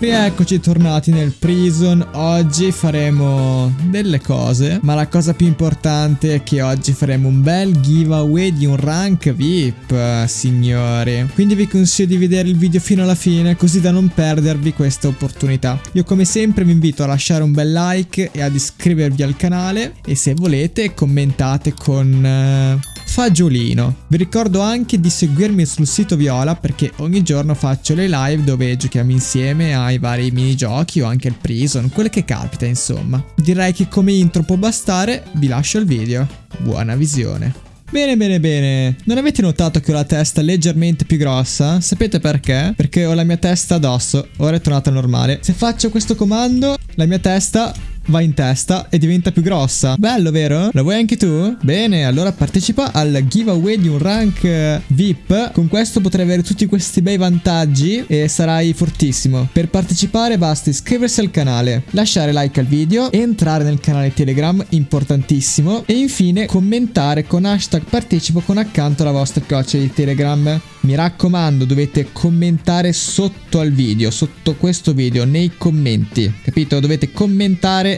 Rieccoci tornati nel prison, oggi faremo delle cose, ma la cosa più importante è che oggi faremo un bel giveaway di un rank VIP, signori. Quindi vi consiglio di vedere il video fino alla fine, così da non perdervi questa opportunità. Io come sempre vi invito a lasciare un bel like e ad iscrivervi al canale, e se volete commentate con... Uh fagiolino. Vi ricordo anche di seguirmi sul sito Viola perché ogni giorno faccio le live dove giochiamo insieme ai vari minigiochi o anche il prison, quelle che capita insomma. Direi che come intro può bastare, vi lascio il video. Buona visione. Bene bene bene, non avete notato che ho la testa leggermente più grossa? Sapete perché? Perché ho la mia testa addosso, ora è tornata normale. Se faccio questo comando, la mia testa va in testa e diventa più grossa. Bello, vero? Lo vuoi anche tu? Bene, allora partecipa al giveaway di un rank eh, VIP. Con questo potrai avere tutti questi bei vantaggi e sarai fortissimo. Per partecipare basta iscriversi al canale, lasciare like al video, entrare nel canale Telegram, importantissimo, e infine commentare con hashtag partecipo con accanto la vostra coccia di Telegram. Mi raccomando, dovete commentare sotto al video, sotto questo video, nei commenti. Capito? Dovete commentare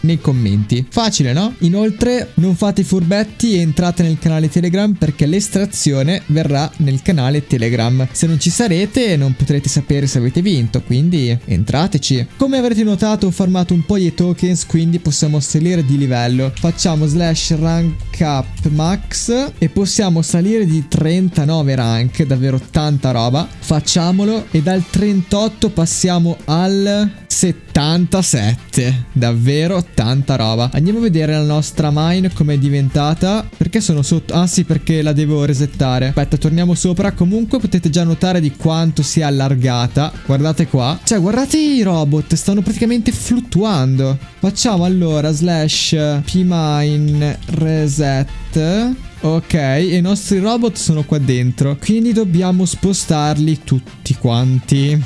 nei commenti. Facile, no? Inoltre non fate i furbetti e entrate nel canale Telegram perché l'estrazione verrà nel canale Telegram. Se non ci sarete non potrete sapere se avete vinto, quindi entrateci. Come avrete notato ho farmato un po' di tokens, quindi possiamo salire di livello. Facciamo slash rank up max e possiamo salire di 39 rank, davvero tanta roba. Facciamolo e dal 38 passiamo al 77. Davvero tanta roba. Andiamo a vedere la nostra mine com'è diventata. Perché sono sotto? Ah sì, perché la devo resettare. Aspetta, torniamo sopra. Comunque potete già notare di quanto sia allargata. Guardate qua. Cioè, guardate i robot. Stanno praticamente fluttuando. Facciamo allora slash pmine reset. Ok, e i nostri robot sono qua dentro. Quindi dobbiamo spostarli tutti quanti.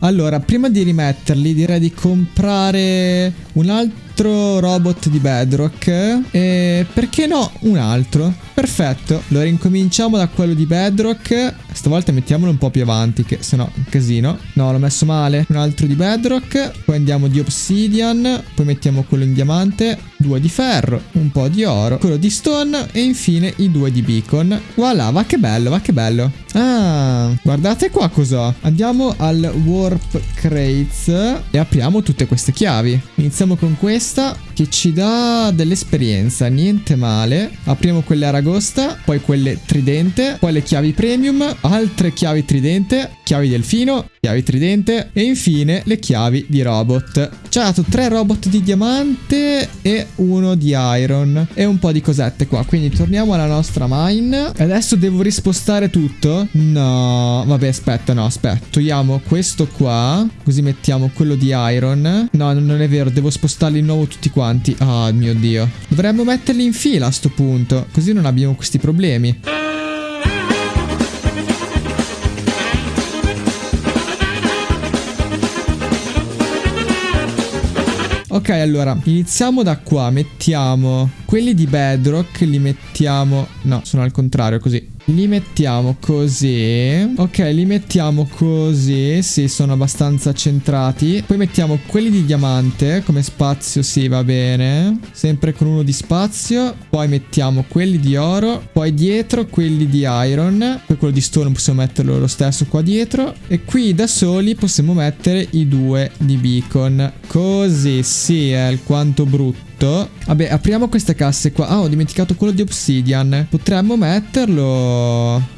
Allora, prima di rimetterli direi di comprare un altro robot di Bedrock? E perché no un altro? Perfetto, allora incominciamo da quello di Bedrock. Stavolta mettiamolo un po' più avanti che se no è un casino. No l'ho messo male. Un altro di Bedrock Poi andiamo di Obsidian Poi mettiamo quello in diamante Due di ferro Un po' di oro Quello di stone E infine i due di beacon. Voilà va che bello va che bello. Ah guardate qua cos'ho. Andiamo al warp crates E apriamo tutte queste chiavi. Iniziamo con questa Che ci dà dell'esperienza Niente male. Apriamo quelle aragosta Poi quelle tridente Poi le chiavi premium altre chiavi tridente, chiavi delfino, chiavi tridente e infine le chiavi di robot. Ci ha dato tre robot di diamante e uno di iron e un po' di cosette qua. Quindi torniamo alla nostra mine. Adesso devo rispostare tutto? No, vabbè aspetta, no aspetta. Togliamo questo qua, così mettiamo quello di iron. No, non è vero, devo spostarli di nuovo tutti quanti. Oh mio dio. Dovremmo metterli in fila a sto punto, così non abbiamo questi problemi. Ok, allora, iniziamo da qua. Mettiamo quelli di Bedrock, li mettiamo... No, sono al contrario, così. Li mettiamo così. Ok, li mettiamo così. Sì, sono abbastanza centrati. Poi mettiamo quelli di diamante come spazio. Sì, va bene. Sempre con uno di spazio. Poi mettiamo quelli di oro. Poi dietro quelli di iron. Poi quello di stone possiamo metterlo lo stesso qua dietro. E qui da soli possiamo mettere i due di beacon. Così, sì, è alquanto brutto. Vabbè, apriamo queste casse qua. Ah, ho dimenticato quello di Obsidian. Potremmo metterlo...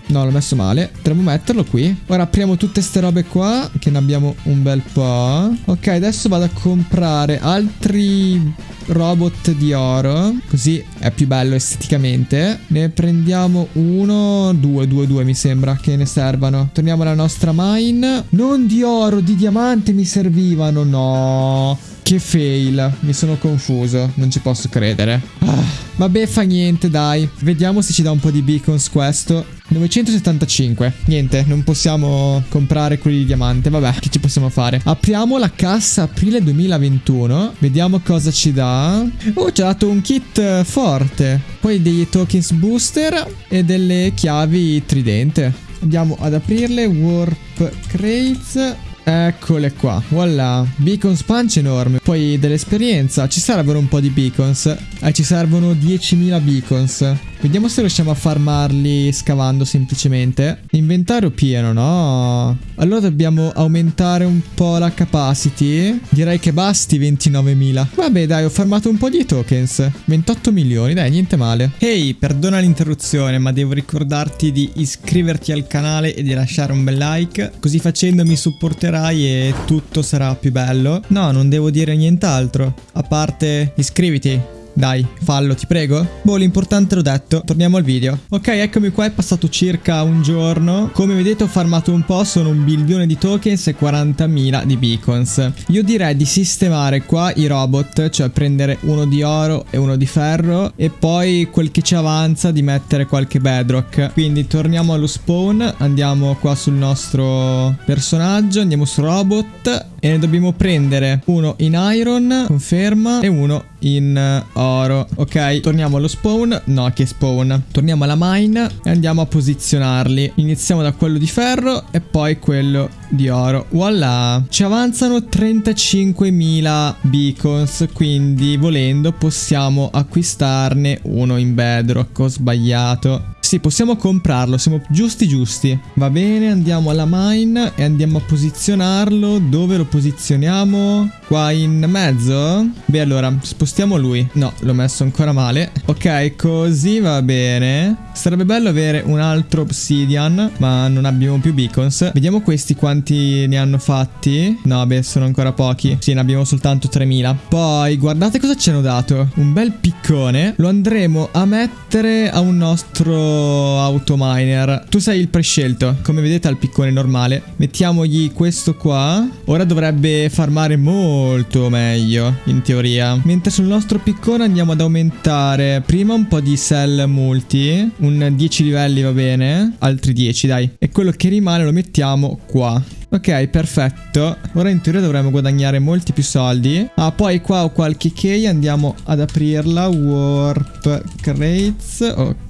No, l'ho messo male. Potremmo metterlo qui. Ora apriamo tutte ste robe qua, che ne abbiamo un bel po'. Ok, adesso vado a comprare altri robot di oro. Così è più bello esteticamente. Ne prendiamo uno, due, due, due mi sembra che ne servano. Torniamo alla nostra mine. Non di oro, di diamante mi servivano. No. Che fail, mi sono confuso, non ci posso credere. Ah, vabbè, fa niente, dai. Vediamo se ci dà un po' di beacons questo. 975. Niente, non possiamo comprare quelli di diamante. Vabbè, che ci possiamo fare? Apriamo la cassa aprile 2021. Vediamo cosa ci dà. Oh, ci ha dato un kit forte. Poi degli tokens booster e delle chiavi tridente. Andiamo ad aprirle. Warp crates. Eccole qua, voilà, beacons punch enorme, poi dell'esperienza, ci servono un po' di beacons, eh, ci servono 10.000 beacons, Vediamo se riusciamo a farmarli scavando semplicemente. Inventario pieno, no? Allora dobbiamo aumentare un po' la capacity. Direi che basti 29.000. Vabbè dai, ho farmato un po' di tokens. 28 milioni, dai, niente male. Ehi, hey, perdona l'interruzione, ma devo ricordarti di iscriverti al canale e di lasciare un bel like. Così facendo mi supporterai e tutto sarà più bello. No, non devo dire nient'altro. A parte iscriviti. Dai, fallo, ti prego. Boh, l'importante l'ho detto. Torniamo al video. Ok, eccomi qua, è passato circa un giorno. Come vedete ho farmato un po', sono un bilione di tokens e 40.000 di beacons. Io direi di sistemare qua i robot, cioè prendere uno di oro e uno di ferro e poi quel che ci avanza di mettere qualche bedrock. Quindi torniamo allo spawn, andiamo qua sul nostro personaggio, andiamo su robot e ne dobbiamo prendere uno in iron, conferma, e uno in oro. Ok, torniamo allo spawn. No, che spawn. Torniamo alla mine e andiamo a posizionarli. Iniziamo da quello di ferro e poi quello di oro. Voilà. Ci avanzano 35.000 beacons, quindi volendo possiamo acquistarne uno in bedrock. Ho sbagliato. Sì, possiamo comprarlo, siamo giusti giusti. Va bene, andiamo alla mine e andiamo a posizionarlo. Dove lo posizioniamo? Qua in mezzo? Beh, allora, spostiamo lui. No, l'ho messo ancora male. Ok, così va bene. Sarebbe bello avere un altro obsidian, ma non abbiamo più beacons. Vediamo questi quanti ne hanno fatti. No, beh, sono ancora pochi. Sì, ne abbiamo soltanto 3000. Poi, guardate cosa ci hanno dato. Un bel piccone. Lo andremo a mettere a un nostro autominer. Tu sei il prescelto, come vedete al piccone normale. Mettiamogli questo qua. Ora dovrebbe farmare molto meglio, in teoria. Mentre sul nostro piccone andiamo ad aumentare prima un po' di cell multi. Un 10 livelli va bene. Altri 10, dai. E quello che rimane lo mettiamo qua. Ok, perfetto. Ora in teoria dovremmo guadagnare molti più soldi. Ah, poi qua ho qualche key, andiamo ad aprirla. Warp crates, ok.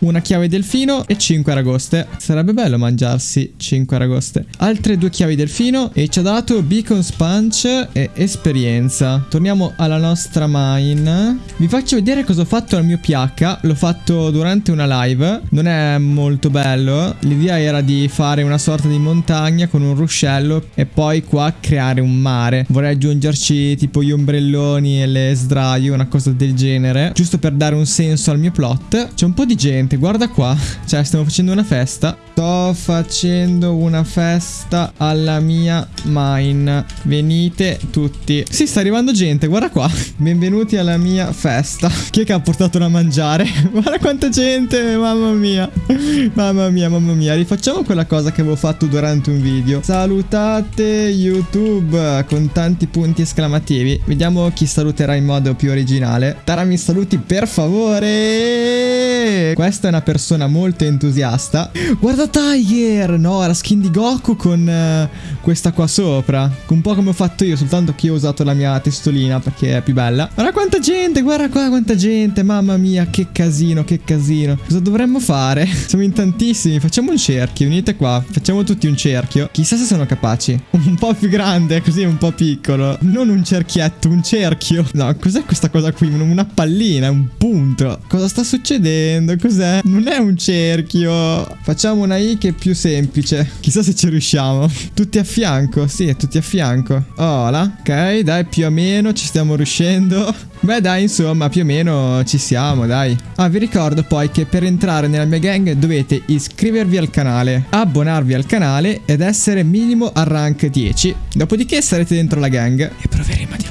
Una chiave delfino e 5 aragoste. Sarebbe bello mangiarsi 5 aragoste. Altre due chiavi delfino e ci ha dato beacon sponge e esperienza. Torniamo alla nostra mine. Vi faccio vedere cosa ho fatto al mio pH. L'ho fatto durante una live. Non è molto bello. L'idea era di fare una sorta di montagna con con un ruscello e poi qua creare un mare. Vorrei aggiungerci tipo gli ombrelloni e le sdraio, una cosa del genere, giusto per dare un senso al mio plot. C'è un po' di gente, guarda qua. Cioè, stiamo facendo una festa. Sto facendo una festa alla mia mine. Venite tutti. Sì, sta arrivando gente, guarda qua. Benvenuti alla mia festa. Chi è che ha portato da mangiare? guarda quanta gente, mamma mia. Mamma mia, mamma mia. Rifacciamo quella cosa che avevo fatto durante un video. Salutate YouTube con tanti punti esclamativi. Vediamo chi saluterà in modo più originale. Tara mi saluti per favore. Questa è una persona molto entusiasta. Guarda Tiger! No, la skin di Goku con uh, questa qua sopra. Un po' come ho fatto io, soltanto che io ho usato la mia testolina perché è più bella. Guarda quanta gente, guarda qua quanta gente. Mamma mia, che casino, che casino. Cosa dovremmo fare? Siamo in tantissimi. Facciamo un cerchio, venite qua. Facciamo tutti un cerchio. Chissà se sono capaci. Un po' più grande, così un po' piccolo. Non un cerchietto, un cerchio. No, cos'è questa cosa qui? Una pallina, un punto. Cosa sta succedendo? Cos'è? Non è un cerchio. Facciamo una I che è più semplice. Chissà se ci riusciamo. Tutti a fianco. Sì, tutti a fianco. Oh. Ok, dai, più o meno ci stiamo riuscendo. Beh dai insomma più o meno ci siamo dai Ah vi ricordo poi che per entrare nella mia gang dovete iscrivervi al canale Abbonarvi al canale ed essere minimo a rank 10 Dopodiché sarete dentro la gang E proveremo a diventare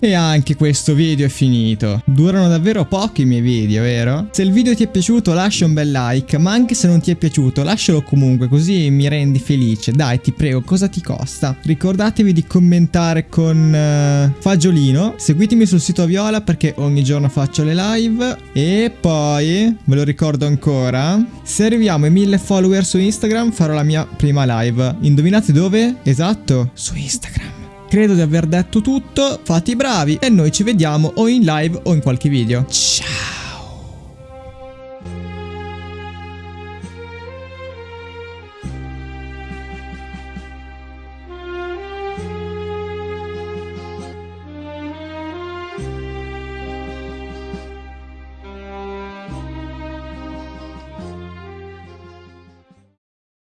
E anche questo video è finito. Durano davvero pochi i miei video, vero? Se il video ti è piaciuto lascia un bel like, ma anche se non ti è piaciuto lascialo comunque così mi rendi felice. Dai, ti prego, cosa ti costa? Ricordatevi di commentare con uh, Fagiolino. Seguitemi sul sito Viola perché ogni giorno faccio le live. E poi, ve lo ricordo ancora, se arriviamo ai 1000 follower su Instagram farò la mia prima live. Indovinate dove? Esatto, su Instagram. Credo di aver detto tutto, fate i bravi e noi ci vediamo o in live o in qualche video. Ciao!